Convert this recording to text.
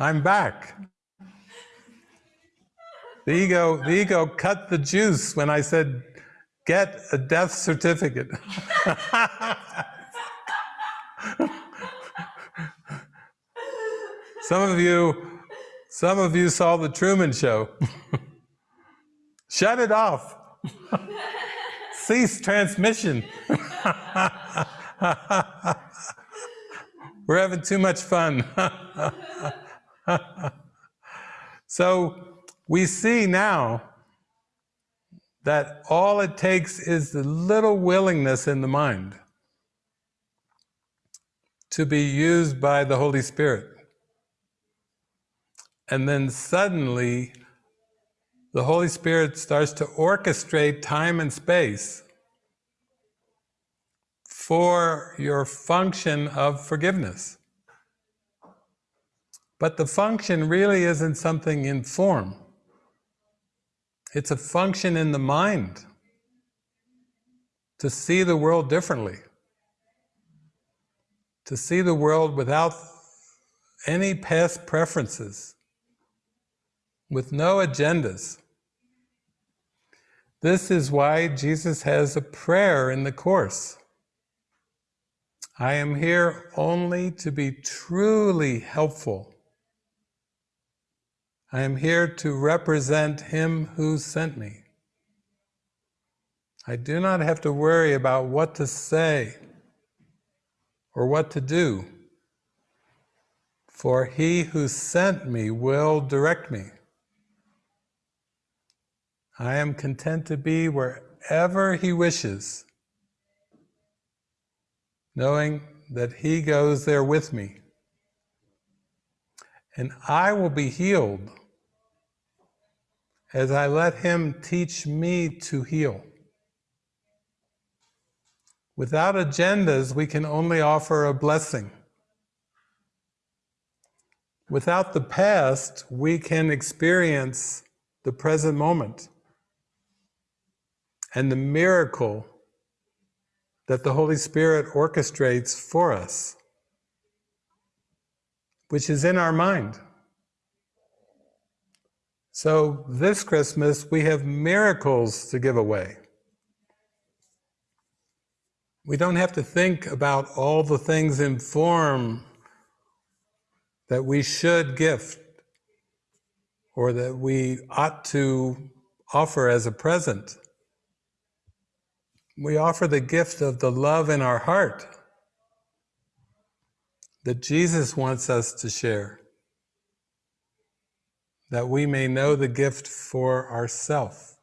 I'm back. The ego, the ego cut the juice when I said, get a death certificate. some of you, some of you saw the Truman Show. Shut it off. Cease transmission. We're having too much fun. so we see now that all it takes is the little willingness in the mind to be used by the Holy Spirit. And then suddenly, the Holy Spirit starts to orchestrate time and space for your function of forgiveness. But the function really isn't something in form. It's a function in the mind to see the world differently, to see the world without any past preferences, with no agendas. This is why Jesus has a prayer in the Course. I am here only to be truly helpful I am here to represent Him who sent me. I do not have to worry about what to say or what to do, for He who sent me will direct me. I am content to be wherever He wishes, knowing that He goes there with me. And I will be healed as I let Him teach me to heal. Without agendas, we can only offer a blessing. Without the past, we can experience the present moment and the miracle that the Holy Spirit orchestrates for us, which is in our mind. So this Christmas, we have miracles to give away. We don't have to think about all the things in form that we should gift or that we ought to offer as a present. We offer the gift of the love in our heart that Jesus wants us to share that we may know the gift for ourself.